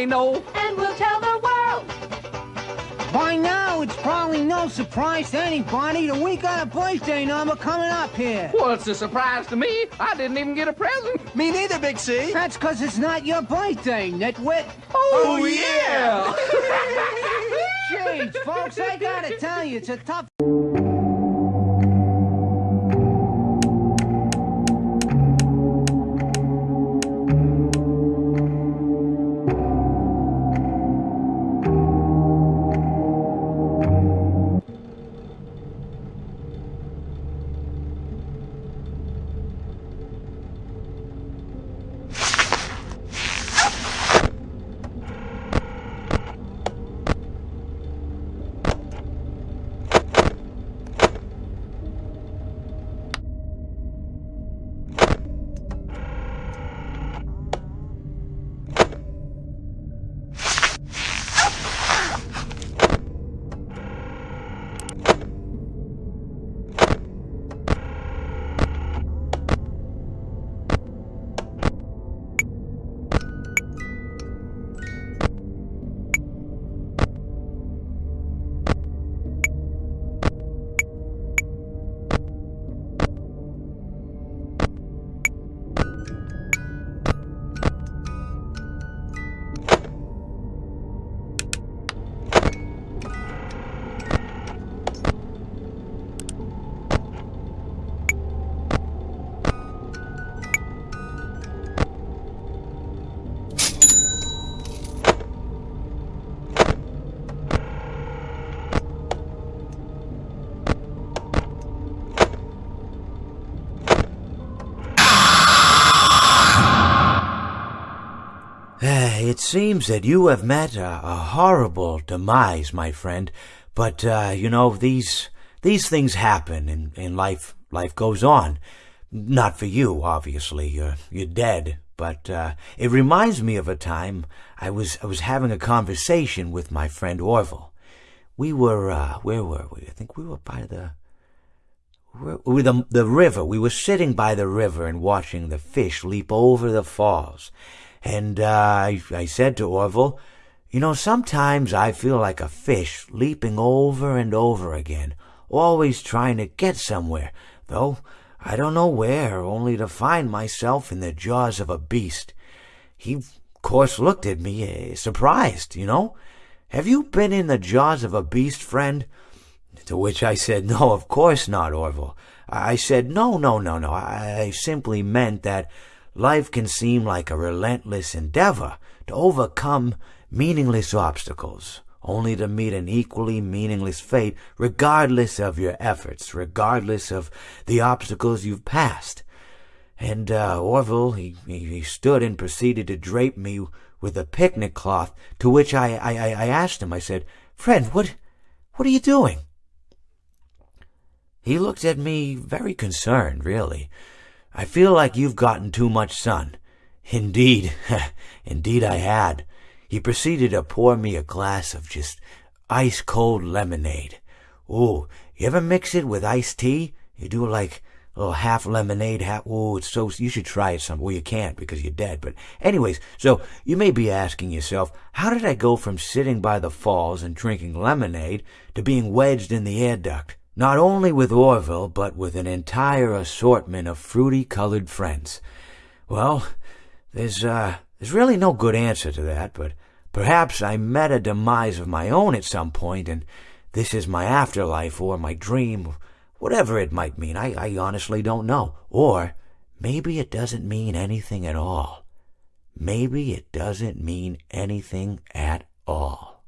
may know. And we'll tell the world. By now, it's probably no surprise to anybody that we got a birthday number coming up here. Well, it's a surprise to me. I didn't even get a present. Me neither, Big C. That's because it's not your birthday, nitwit. Oh, oh yeah! Jeez, folks, I gotta tell you, it's a tough... It seems that you have met a, a horrible demise, my friend. But uh, you know these these things happen, and in life life goes on. Not for you, obviously. You're you're dead. But uh, it reminds me of a time I was I was having a conversation with my friend Orville. We were uh, where were we? I think we were by the with the, the river. We were sitting by the river and watching the fish leap over the falls. And uh, I, I said to Orville, You know, sometimes I feel like a fish leaping over and over again, always trying to get somewhere, though I don't know where, only to find myself in the jaws of a beast. He, of course, looked at me, uh, surprised, you know. Have you been in the jaws of a beast, friend? To which I said, No, of course not, Orville. I said, No, no, no, no. I simply meant that life can seem like a relentless endeavor to overcome meaningless obstacles, only to meet an equally meaningless fate, regardless of your efforts, regardless of the obstacles you've passed. And uh, Orville, he, he stood and proceeded to drape me with a picnic cloth, to which I, I, I asked him, I said, Friend, what, what are you doing? He looked at me very concerned, really. I feel like you've gotten too much sun. Indeed, indeed I had. He proceeded to pour me a glass of just ice cold lemonade. Ooh, you ever mix it with iced tea? You do like a little half lemonade, half. Ooh, it's so. You should try it some. Well, you can't because you're dead. But anyways, so you may be asking yourself, how did I go from sitting by the falls and drinking lemonade to being wedged in the air duct? Not only with Orville, but with an entire assortment of fruity colored friends. Well, there's, uh, there's really no good answer to that, but perhaps I met a demise of my own at some point, and this is my afterlife or my dream, whatever it might mean. I, I honestly don't know. Or maybe it doesn't mean anything at all. Maybe it doesn't mean anything at all.